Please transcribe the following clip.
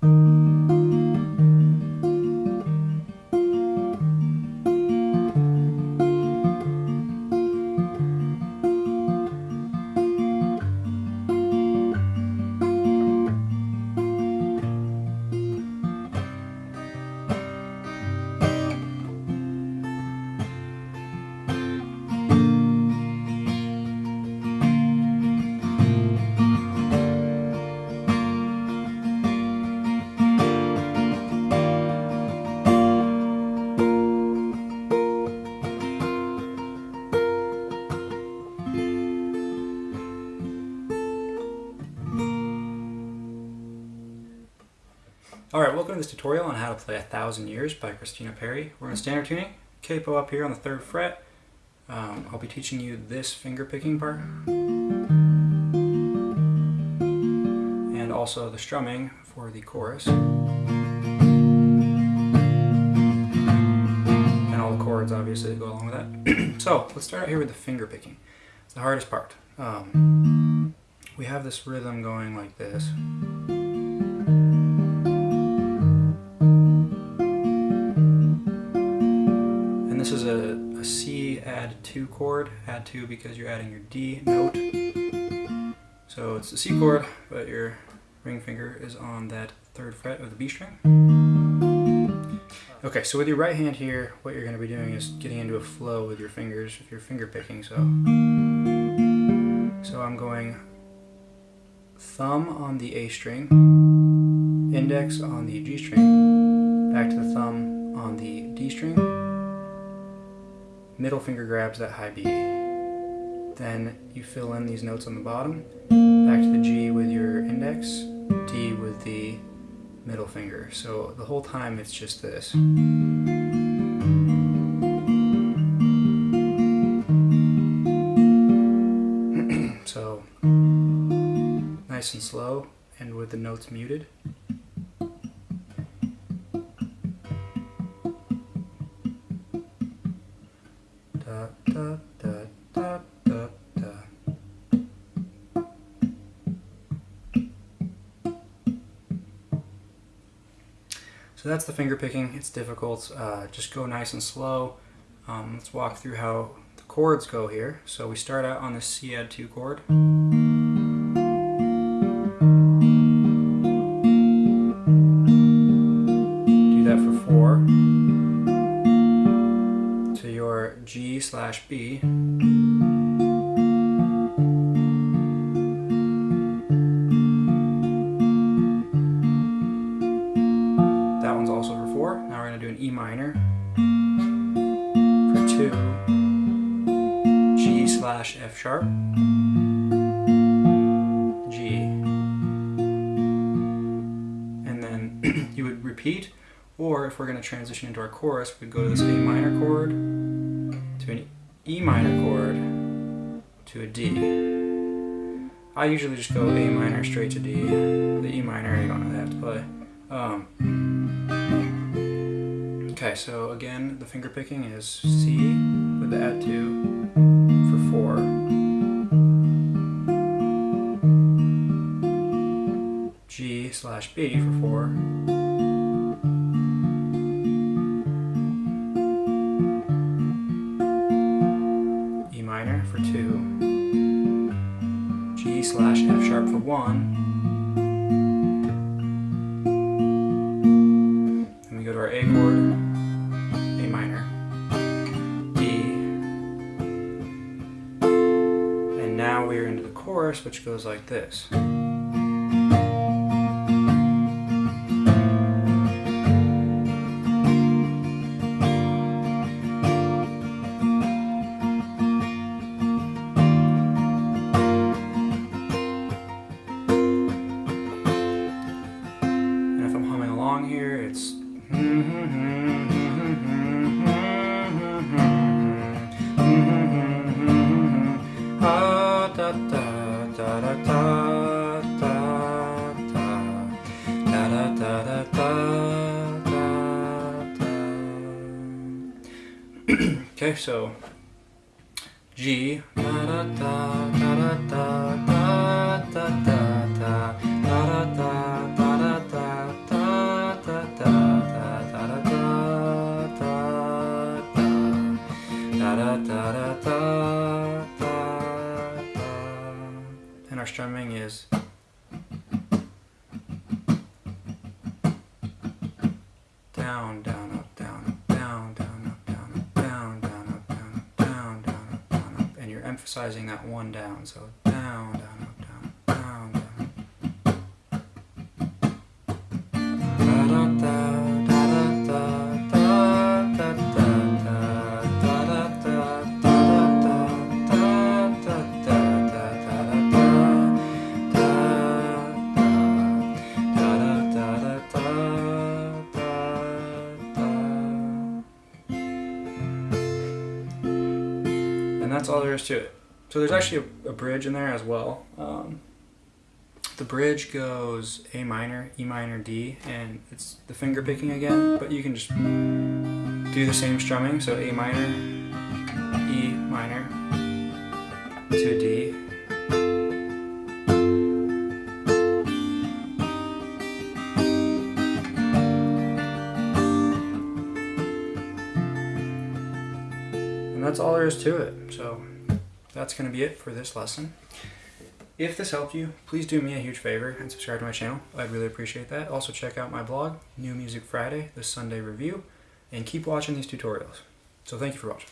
Alright, welcome to this tutorial on how to play A Thousand Years by Christina Perri. We're in standard tuning, capo up here on the third fret. Um, I'll be teaching you this finger picking part. And also the strumming for the chorus. And all the chords obviously go along with that. so, let's start out here with the finger picking. It's the hardest part. Um, we have this rhythm going like this. 2 chord, add 2 because you're adding your D note. So it's a C chord, but your ring finger is on that third fret of the B string. Okay, so with your right hand here, what you're going to be doing is getting into a flow with your fingers if you're finger picking. So, so I'm going thumb on the A string, index on the G string, back to the thumb on the D string, middle finger grabs that high B. Then you fill in these notes on the bottom, back to the G with your index, D with the middle finger. So the whole time it's just this. so nice and slow and with the notes muted. So that's the finger picking. It's difficult. Uh, just go nice and slow. Um, let's walk through how the chords go here. So we start out on the C add 2 chord. G slash F sharp, G, and then you would repeat, or if we're going to transition into our chorus, we'd go to this A minor chord, to an E minor chord, to a D. I usually just go A minor straight to D. The E minor you don't really have to play. Um, Okay, so again, the finger picking is C with the add 2 for 4. G slash B for 4. E minor for 2. G slash F sharp for 1. Now we're into the chorus, which goes like this. Okay, so G. And our strumming is down, down. Emphasizing that one down. So down, down, that's all there is to it. So there's actually a, a bridge in there as well. Um, the bridge goes A minor, E minor, D, and it's the finger picking again, but you can just do the same strumming. So A minor, E minor, to a D. that's all there is to it. So that's going to be it for this lesson. If this helped you, please do me a huge favor and subscribe to my channel. I'd really appreciate that. Also check out my blog, New Music Friday, the Sunday Review, and keep watching these tutorials. So thank you for watching.